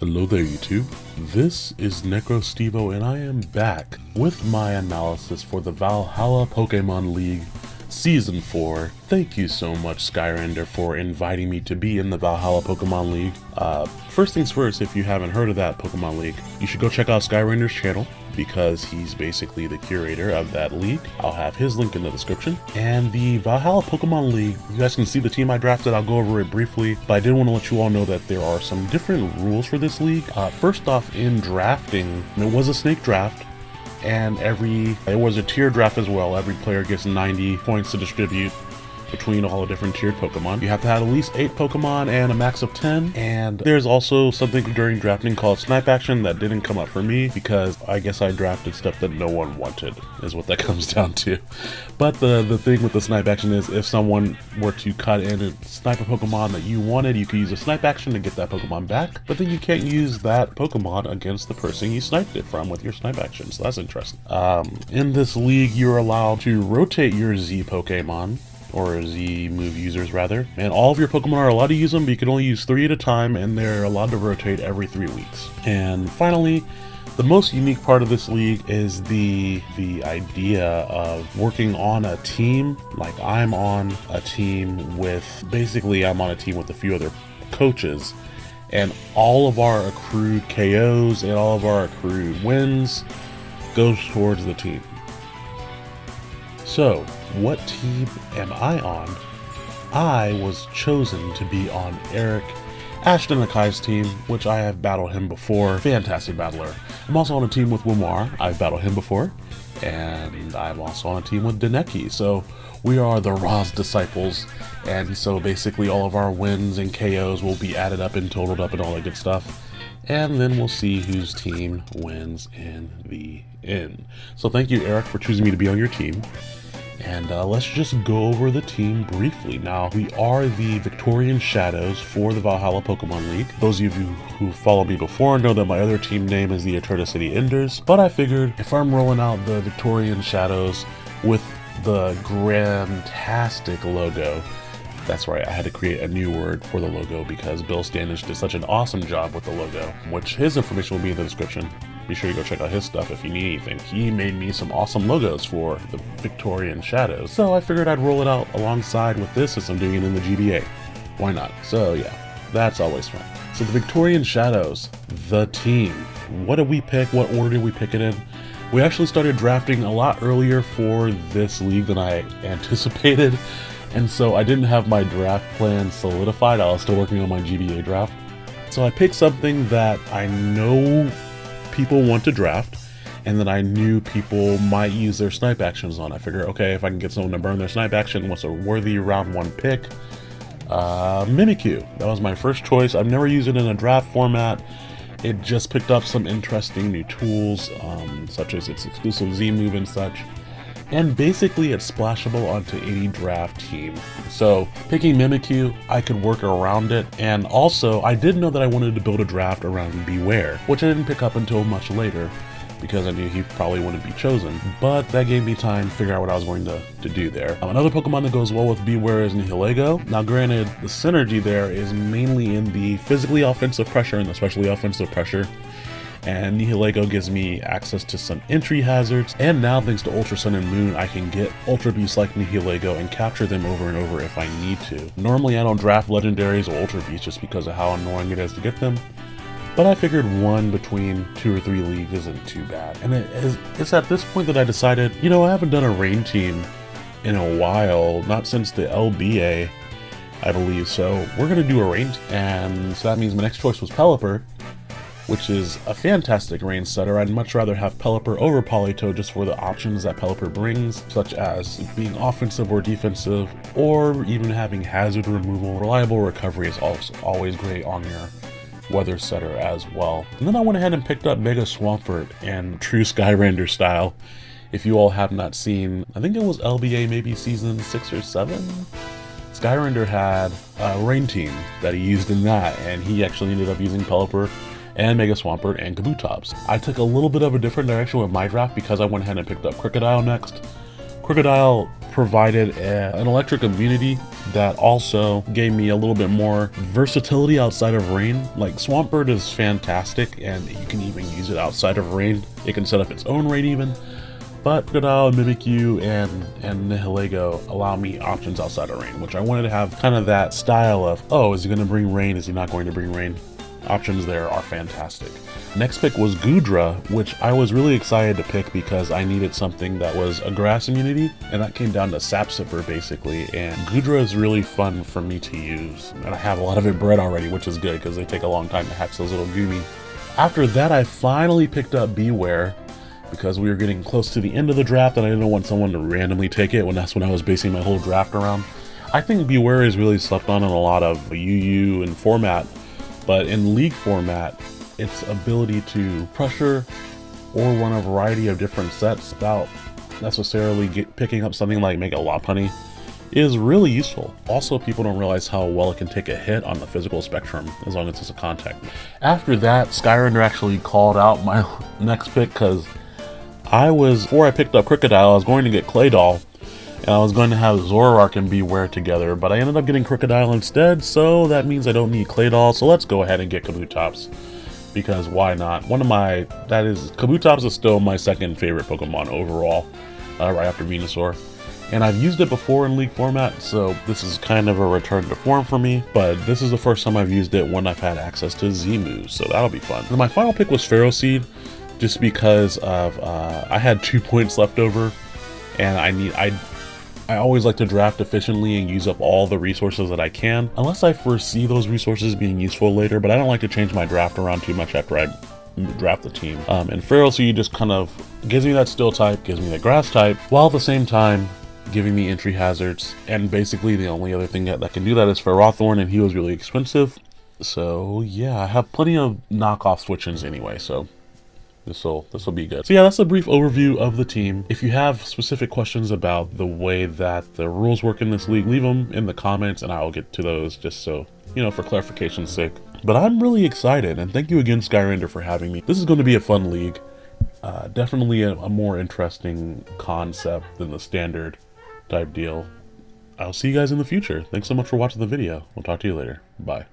Hello there YouTube, this is NecroStevo and I am back with my analysis for the Valhalla Pokemon League Season 4. Thank you so much Skyrender for inviting me to be in the Valhalla Pokemon League. Uh, first things first, if you haven't heard of that Pokemon League, you should go check out Skyrender's channel because he's basically the curator of that league. I'll have his link in the description. And the Valhalla Pokemon League, you guys can see the team I drafted. I'll go over it briefly, but I did want to let you all know that there are some different rules for this league. Uh, first off, in drafting, it was a snake draft, and every it was a tier draft as well. Every player gets 90 points to distribute between all the different tiered Pokemon. You have to have at least 8 Pokemon and a max of 10. And there's also something during drafting called Snipe Action that didn't come up for me because I guess I drafted stuff that no one wanted, is what that comes down to. But the, the thing with the Snipe Action is if someone were to cut in and snipe a Pokemon that you wanted, you could use a Snipe Action to get that Pokemon back. But then you can't use that Pokemon against the person you sniped it from with your Snipe Action, so that's interesting. Um, in this league, you're allowed to rotate your Z Pokemon or Z move users rather. And all of your Pokemon are allowed to use them, but you can only use three at a time, and they're allowed to rotate every three weeks. And finally, the most unique part of this league is the the idea of working on a team. Like I'm on a team with basically I'm on a team with a few other coaches and all of our accrued KOs and all of our accrued wins goes towards the team. So, what team am I on? I was chosen to be on Eric Ashton Akai's team, which I have battled him before. Fantastic battler. I'm also on a team with Wimar. I've battled him before. And I'm also on a team with Deneki. So we are the Roz disciples. And so basically all of our wins and KOs will be added up and totaled up and all that good stuff. And then we'll see whose team wins in the end. So thank you, Eric, for choosing me to be on your team. And uh, let's just go over the team briefly. Now, we are the Victorian Shadows for the Valhalla Pokemon League. Those of you who follow me before know that my other team name is the Eterna City Enders, but I figured if I'm rolling out the Victorian Shadows with the Grandtastic logo, that's right, I had to create a new word for the logo because Bill Standish did such an awesome job with the logo, which his information will be in the description be sure to go check out his stuff if you need anything. He made me some awesome logos for the Victorian Shadows, so I figured I'd roll it out alongside with this since I'm doing it in the GBA. Why not? So yeah, that's always fun. So the Victorian Shadows, the team. What did we pick? What order did we pick it in? We actually started drafting a lot earlier for this league than I anticipated, and so I didn't have my draft plan solidified. I was still working on my GBA draft. So I picked something that I know people want to draft and that I knew people might use their snipe actions on. I figure, okay, if I can get someone to burn their snipe action, what's a worthy round one pick? Uh, Mimikyu. That was my first choice. I've never used it in a draft format. It just picked up some interesting new tools, um, such as its exclusive Z move and such and basically it's splashable onto any draft team. So picking Mimikyu, I could work around it, and also I did know that I wanted to build a draft around Bewear, which I didn't pick up until much later because I knew he probably wouldn't be chosen, but that gave me time to figure out what I was going to, to do there. Um, another Pokemon that goes well with Bewear is Nihilego. Now granted, the synergy there is mainly in the physically offensive pressure and especially offensive pressure and Nihilego gives me access to some entry hazards, and now thanks to Ultra Sun and Moon, I can get Ultra Beasts like Nihilego and capture them over and over if I need to. Normally I don't draft Legendaries or Ultra Beasts just because of how annoying it is to get them, but I figured one between two or three leagues isn't too bad. And it is, it's at this point that I decided, you know, I haven't done a rain team in a while, not since the LBA, I believe, so we're going to do a rain, and so that means my next choice was Pelipper, which is a fantastic rain setter. I'd much rather have Pelipper over Politoed just for the options that Pelipper brings, such as being offensive or defensive, or even having hazard removal. Reliable recovery is also always great on your weather setter as well. And then I went ahead and picked up Mega Swampert in true Skyrender style. If you all have not seen, I think it was LBA maybe season 6 or 7? Skyrender had a rain team that he used in that, and he actually ended up using Pelipper and Mega Swampert and Kabutops. I took a little bit of a different direction with my draft because I went ahead and picked up Krookodile next. Krookodile provided a, an electric immunity that also gave me a little bit more versatility outside of rain. Like Swampert is fantastic and you can even use it outside of rain. It can set up its own rain even. But Krookodile, Mimikyu, and, and Nihilego allow me options outside of rain, which I wanted to have kind of that style of, oh, is he going to bring rain? Is he not going to bring rain? Options there are fantastic. Next pick was Goodra, which I was really excited to pick because I needed something that was a grass immunity, and that came down to Sap Sipper basically, and Goodra is really fun for me to use, and I have a lot of it bred already, which is good because they take a long time to hatch those little Goomy. After that, I finally picked up Bewear, because we were getting close to the end of the draft and I didn't want someone to randomly take it when that's when I was basing my whole draft around. I think Bewear is really slept on in a lot of UU and format, but in league format, its ability to pressure or run a variety of different sets without necessarily get, picking up something like make a Mega Lopunny is really useful. Also, people don't realize how well it can take a hit on the physical spectrum as long as it's a contact. After that, Skyrender actually called out my next pick because I was, before I picked up Krookodile, I was going to get Claydol, and I was going to have Zoroark and Bewear together, but I ended up getting Krookodile instead, so that means I don't need Claydol, so let's go ahead and get Kabutops. Because why not? One of my, that is, Kabutops is still my second favorite Pokemon overall, uh, right after Venusaur. And I've used it before in League format, so this is kind of a return to form for me, but this is the first time I've used it when I've had access to Z so that'll be fun. And my final pick was Ferroseed, just because of uh, I had two points left over, and I need I I always like to draft efficiently and use up all the resources that I can, unless I foresee those resources being useful later. But I don't like to change my draft around too much after I draft the team. Um, and Ferroseed just kind of gives me that steel type, gives me the grass type, while at the same time giving me entry hazards. And basically the only other thing that, that can do that is Ferrothorn, and he was really expensive. So yeah, I have plenty of knockoff switch-ins anyway, so this will this will be good. So yeah, that's a brief overview of the team. If you have specific questions about the way that the rules work in this league, leave them in the comments and I'll get to those just so, you know, for clarification's sake. But I'm really excited and thank you again Skyrender for having me. This is going to be a fun league. Uh, definitely a, a more interesting concept than the standard type deal. I'll see you guys in the future. Thanks so much for watching the video. We'll talk to you later. Bye.